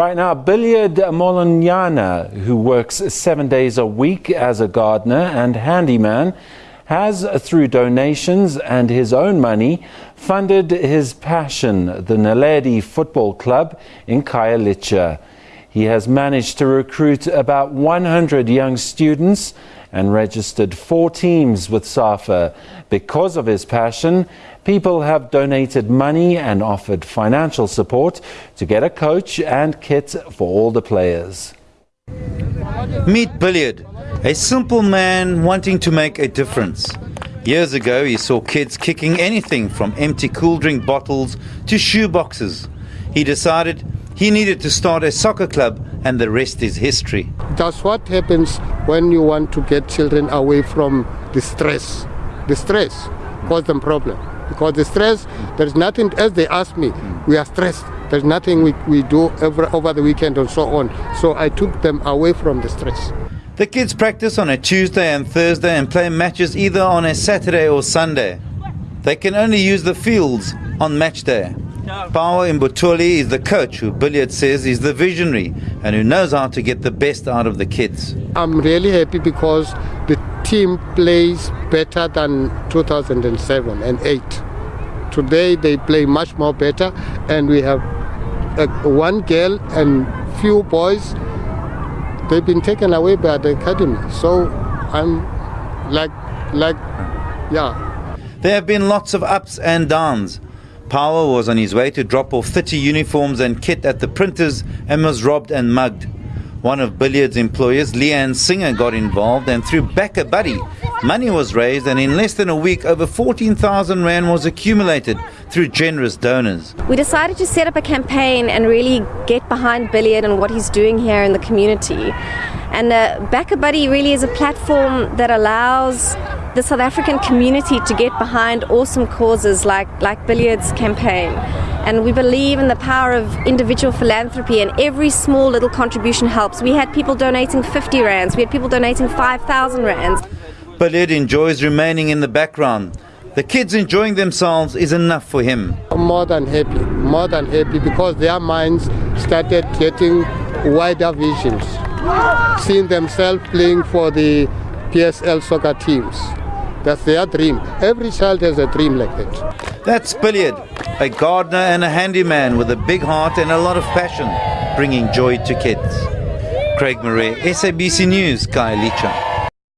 Right now, Billiard Molonyana, who works seven days a week as a gardener and handyman, has, through donations and his own money, funded his passion, the Naledi Football Club in Khayelitsha. He has managed to recruit about 100 young students and registered four teams with SAFA. Because of his passion, people have donated money and offered financial support to get a coach and kit for all the players. Meet Billiard, a simple man wanting to make a difference. Years ago, he saw kids kicking anything from empty cool drink bottles to shoe boxes. He decided he needed to start a soccer club, and the rest is history. That's what happens when you want to get children away from the stress. The stress causes them problem. Because the stress, there's nothing, as they ask me, we are stressed. There's nothing we, we do over, over the weekend and so on. So I took them away from the stress. The kids practice on a Tuesday and Thursday and play matches either on a Saturday or Sunday. They can only use the fields on match day. Power Mbutuli is the coach who Billiard says is the visionary and who knows how to get the best out of the kids. I'm really happy because the team plays better than 2007 and 8. Today they play much more better and we have uh, one girl and few boys they've been taken away by the academy so i'm like like yeah there have been lots of ups and downs Power was on his way to drop off 30 uniforms and kit at the printers and was robbed and mugged. One of Billiard's employers, Leanne Singer, got involved and through Back a Buddy, money was raised and in less than a week over 14,000 Rand was accumulated through generous donors. We decided to set up a campaign and really get behind Billiard and what he's doing here in the community. And uh, Back a Buddy really is a platform that allows the South African community to get behind awesome causes like, like Billiard's campaign. And we believe in the power of individual philanthropy, and every small little contribution helps. We had people donating 50 rands, we had people donating 5,000 rands. Billiard enjoys remaining in the background. The kids enjoying themselves is enough for him. I'm more than happy, more than happy because their minds started getting wider visions, seeing themselves playing for the PSL soccer teams. That's their dream. Every child has a dream like that. That's Billiard, a gardener and a handyman with a big heart and a lot of passion, bringing joy to kids. Craig Murray, SABC News, Kyle Khayelitsha.